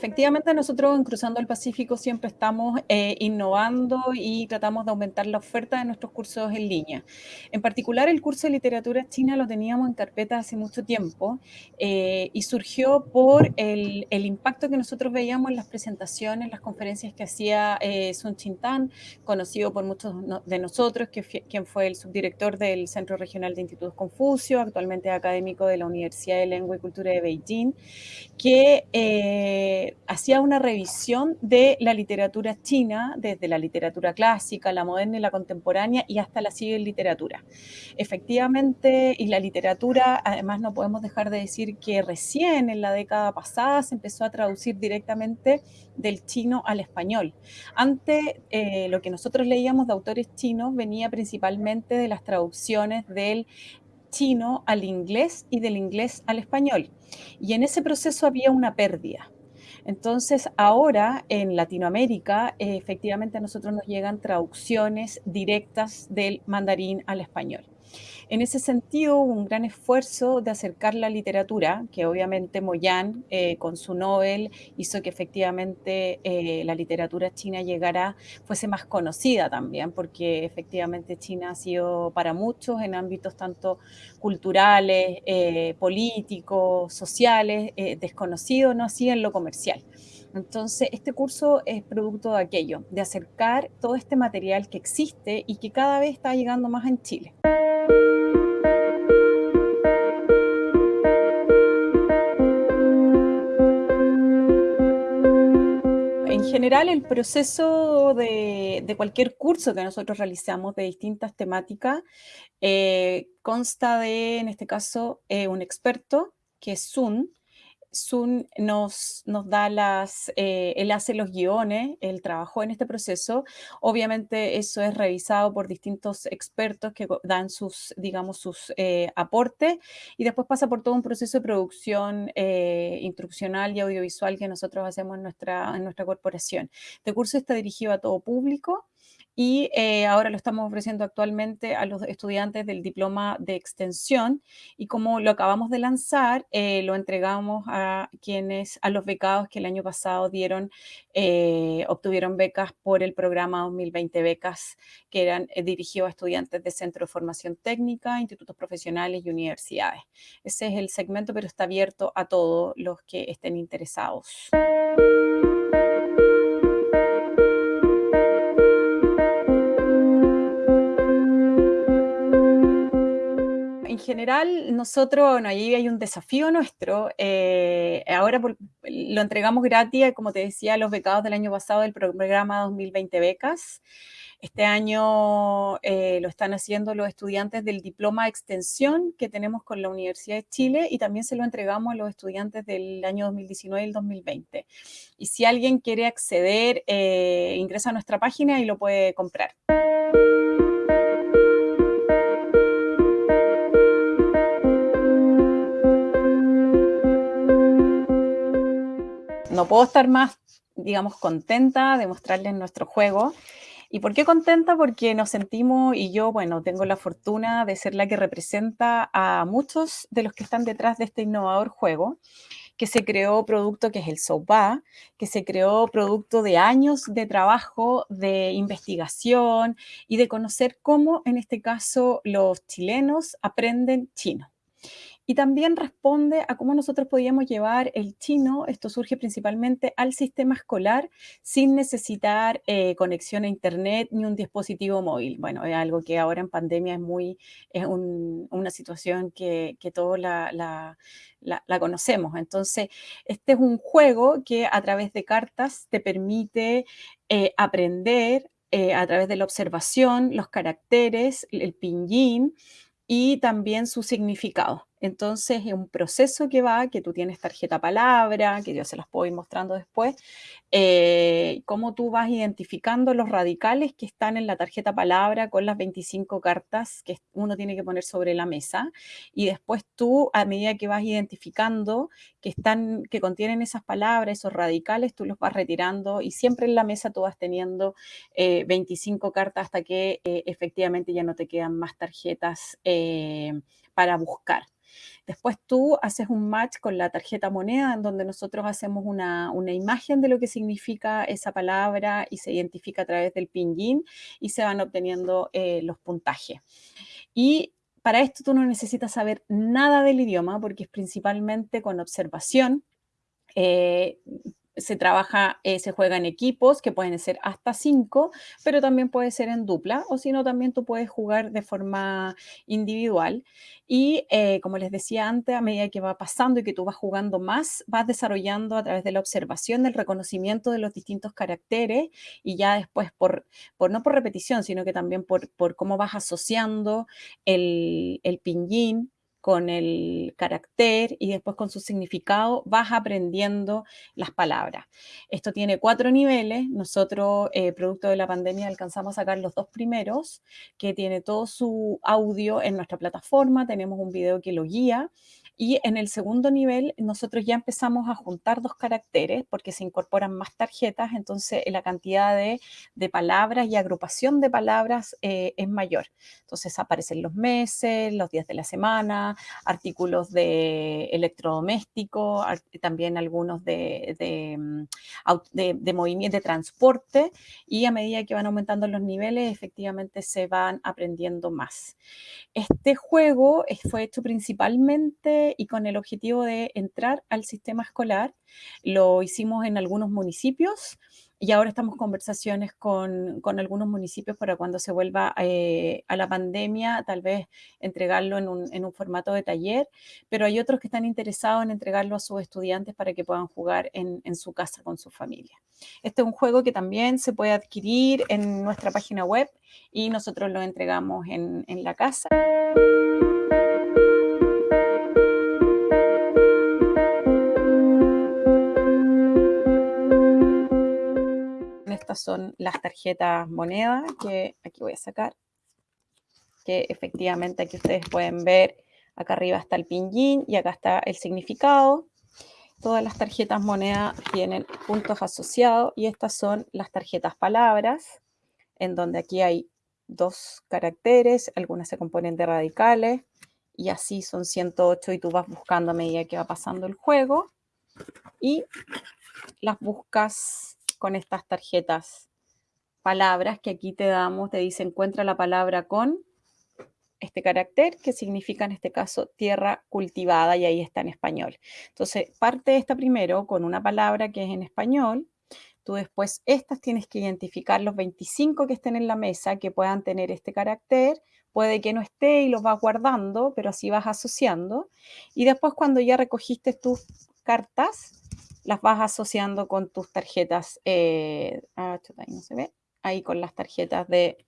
efectivamente nosotros en Cruzando el Pacífico siempre estamos eh, innovando y tratamos de aumentar la oferta de nuestros cursos en línea. En particular el curso de literatura china lo teníamos en carpeta hace mucho tiempo eh, y surgió por el, impacto que nosotros veíamos en las presentaciones, las conferencias que hacía eh, Sun Chintan, conocido por muchos de nosotros, que quien fue el subdirector del Centro Regional de Institutos Confucio, actualmente académico de la Universidad de Lengua y Cultura de Beijing, que eh, hacía una revisión de la literatura china, desde la literatura clásica, la moderna y la contemporánea, y hasta la civil literatura. Efectivamente, y la literatura, además no podemos dejar de decir que recién en la década pasada se empezó a traducir directamente del chino al español. Antes, eh, lo que nosotros leíamos de autores chinos venía principalmente de las traducciones del chino al inglés y del inglés al español. Y en ese proceso había una pérdida. Entonces, ahora en Latinoamérica, efectivamente a nosotros nos llegan traducciones directas del mandarín al español. En ese sentido, hubo un gran esfuerzo de acercar la literatura, que obviamente Moyan, eh, con su Nobel, hizo que efectivamente eh, la literatura china llegara, fuese más conocida también, porque efectivamente China ha sido para muchos en ámbitos tanto culturales, eh, políticos, sociales, desconocido, no así en lo comercial. Entonces, este curso es producto de aquello, de acercar todo este material que existe y que cada vez está llegando más en Chile. General, el proceso de, cualquier curso que nosotros realizamos de distintas temáticas eh, consta de, en este caso, eh, un experto que es Sun, Sun nos, nos da las, eh, él hace los guiones, él trabajó en este proceso. Obviamente eso es revisado por distintos expertos que dan sus, digamos, sus eh, aportes y después pasa por todo un proceso de producción eh, instruccional y audiovisual que nosotros hacemos en nuestra, en nuestra corporación. Este curso está dirigido a todo público y eh, ahora lo estamos ofreciendo actualmente a los estudiantes del diploma de extensión y como lo acabamos de lanzar, eh, lo entregamos a quienes, a los becados que el año pasado dieron, eh, obtuvieron becas por el programa 2020 becas que eran dirigidos a estudiantes de centro de formación técnica, institutos profesionales y universidades. Ese es el segmento, pero está abierto a todos los que estén interesados. General, nosotros, bueno, ahí hay un desafío nuestro. Eh, ahora lo entregamos gratis, como te decía, a los becados del año pasado del programa 2020 Becas. Este año eh, lo están haciendo los estudiantes del diploma extensión que tenemos con la Universidad de Chile y también se lo entregamos a los estudiantes del año 2019 y el 2020. Y si alguien quiere acceder, eh, ingresa a nuestra página y lo puede comprar. No puedo estar más, digamos, contenta de mostrarles nuestro juego. ¿Y por qué contenta? Porque nos sentimos, y yo, bueno, tengo la fortuna de ser la que representa a muchos de los que están detrás de este innovador juego, que se creó producto que es el SOPA, que se creó producto de años de trabajo, de investigación y de conocer cómo, en este caso, los chilenos aprenden chino y también responde a cómo nosotros podíamos llevar el chino, esto surge principalmente al sistema escolar, sin necesitar eh, conexión a internet ni un dispositivo móvil. Bueno, es algo que ahora en pandemia es muy, es una situación que, todos la, conocemos. Entonces, este es un juego que a través de cartas te permite eh, aprender eh, a través de la observación, los caracteres, el pinyin y también su significado. Entonces es un proceso que va, que tú tienes tarjeta palabra, que yo se las puedo ir mostrando después, eh, cómo tú vas identificando los radicales que están en la tarjeta palabra con las 25 cartas que uno tiene que poner sobre la mesa y después tú a medida que vas identificando que están, que contienen esas palabras, esos radicales, tú los vas retirando y siempre en la mesa tú vas teniendo 25 eh, cartas hasta que eh, efectivamente ya no te quedan más tarjetas para buscar. Después tú haces un match con la tarjeta moneda en donde nosotros hacemos una, imagen de lo que significa esa palabra y se identifica a través del pinyin y se van obteniendo eh, los puntajes. Y para esto tú no necesitas saber nada del idioma porque es principalmente con observación. Eh, se trabaja, eh, se juega en equipos que pueden ser hasta cinco, pero también puede ser en dupla, o si no, también tú puedes jugar de forma individual. Y eh, como les decía antes, a medida que va pasando y que tú vas jugando más, vas desarrollando a través de la observación, del reconocimiento de los distintos caracteres y ya después, por, por no por repetición, sino que también por, por cómo vas asociando el, el pinyin con el carácter y después con su significado vas aprendiendo las palabras. Esto tiene cuatro niveles. Nosotros, eh, producto de la pandemia, alcanzamos a sacar los dos primeros, que tiene todo su audio en nuestra plataforma. Tenemos un video que lo guía y en el segundo nivel nosotros ya empezamos a juntar dos caracteres porque se incorporan más tarjetas, entonces la cantidad de, palabras y agrupación de palabras eh, es mayor. Entonces aparecen los meses, los días de la semana, artículos de electrodoméstico, también algunos de, de, mm, de movimiento de transporte y a medida que van aumentando los niveles efectivamente se van aprendiendo más. Este juego fue hecho principalmente y con el objetivo de entrar al sistema escolar. Lo hicimos en algunos municipios y ahora estamos conversaciones con, con, algunos municipios para cuando se vuelva eh, a la pandemia, tal vez entregarlo en un, en un, formato de taller, pero hay otros que están interesados en entregarlo a sus estudiantes para que puedan jugar en, en su casa con su familia. Este es un juego que también se puede adquirir en nuestra página web y nosotros lo entregamos en, en la casa. Son las tarjetas moneda que aquí voy a sacar, que efectivamente aquí ustedes pueden ver, acá arriba está el pinyin y acá está el significado. Todas las tarjetas moneda tienen puntos asociados y estas son las tarjetas palabras, en donde aquí hay dos caracteres, algunas se componen de radicales y así son 108 y tú vas buscando a medida que va pasando el juego y las buscas con estas tarjetas palabras que aquí te damos, te dice encuentra la palabra con este carácter que significa en este caso tierra cultivada y ahí está en español. Entonces, parte esta primero con una palabra que es en español, tú después estas tienes que identificar los 25 que estén en la mesa que puedan tener este carácter, puede que no esté y los vas guardando, pero así vas asociando. Y después cuando ya recogiste tus cartas, las vas asociando con tus tarjetas, eh, ah, ahí no se ve, ahí con las tarjetas de,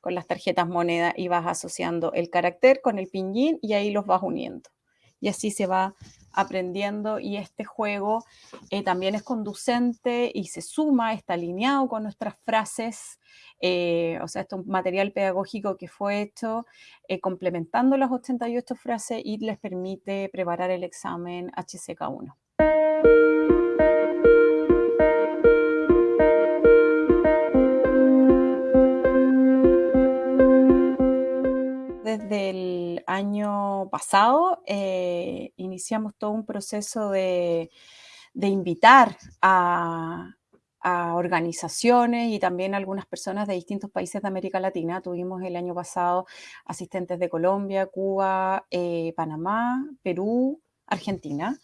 con las tarjetas moneda y vas asociando el carácter con el pinyin y ahí los vas uniendo. Y así se va aprendiendo y este juego eh, también es conducente y se suma, está alineado con nuestras frases, eh, o sea, esto es un material pedagógico que fue hecho complementando las 88 frases y les permite preparar el examen HCK1. Desde el año pasado eh, iniciamos todo un proceso de, invitar a, organizaciones y también a algunas personas de distintos países de América Latina. Tuvimos el año pasado asistentes de Colombia, Cuba, eh, Panamá, Perú, Argentina.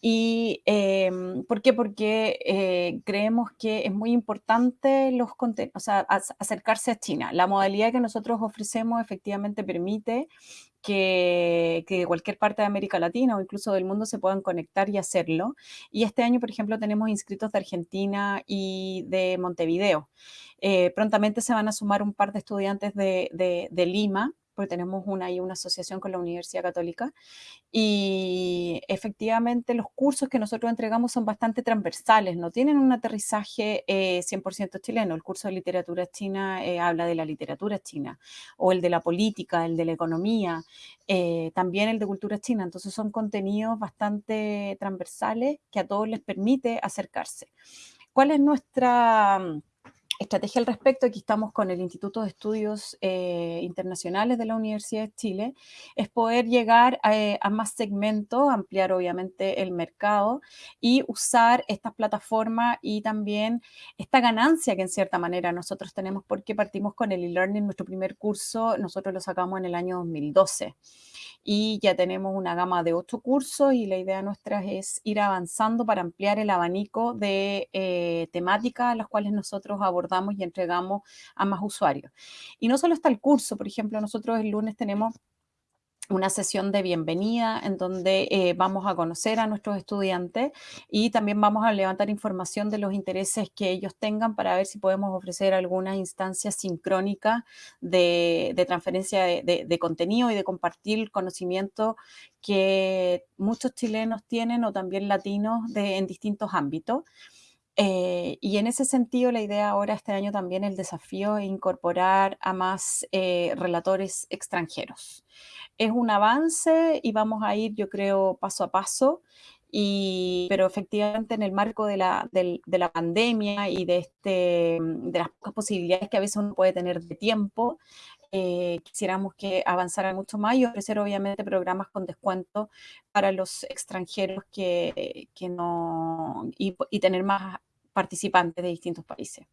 ¿Y em, por qué? Porque eh, creemos que es muy importante los o sea, acercarse a China. La modalidad que nosotros ofrecemos efectivamente permite que, cualquier parte de América Latina o incluso del mundo se puedan conectar y hacerlo. Y este año, por ejemplo, tenemos inscritos de Argentina y de Montevideo. Eh, prontamente se van a sumar un par de estudiantes de Lima porque tenemos una, ahí una asociación con la Universidad Católica, y efectivamente los cursos que nosotros entregamos son bastante transversales, no tienen un aterrizaje 100% eh, chileno. El curso de literatura china eh, habla de la literatura china, o el de la política, el de la economía, eh, también el de cultura china. Entonces son contenidos bastante transversales que a todos les permite acercarse. ¿Cuál es nuestra estrategia al respecto, aquí estamos con el Instituto de Estudios eh, Internacionales de la Universidad de Chile, es poder llegar a, a, más segmentos, ampliar obviamente el mercado y usar estas plataformas y también esta ganancia que en cierta manera nosotros tenemos porque partimos con el e-learning, nuestro primer curso, nosotros lo sacamos en el año 2012 y ya tenemos una gama de ocho cursos y la idea nuestra es ir avanzando para ampliar el abanico de eh, temáticas a las cuales nosotros abordamos y entregamos a más usuarios. Y no solo está el curso, por ejemplo, nosotros el lunes tenemos una sesión de bienvenida en donde eh, vamos a conocer a nuestros estudiantes y también vamos a levantar información de los intereses que ellos tengan para ver si podemos ofrecer alguna instancia sincrónica de, transferencia de, contenido y de compartir conocimiento que muchos chilenos tienen o también latinos en distintos ámbitos. Eh, y en ese sentido, la idea ahora este año también el desafío es incorporar a más eh, relatores extranjeros. Es un avance y vamos a ir, yo creo, paso a paso, y, pero efectivamente en el marco de la, de, la pandemia y de, este, de las pocas posibilidades que a veces uno puede tener de tiempo, eh, quisiéramos que avanzara mucho más y ofrecer obviamente programas con descuento para los extranjeros que, que no, y, y tener más participantes de distintos países.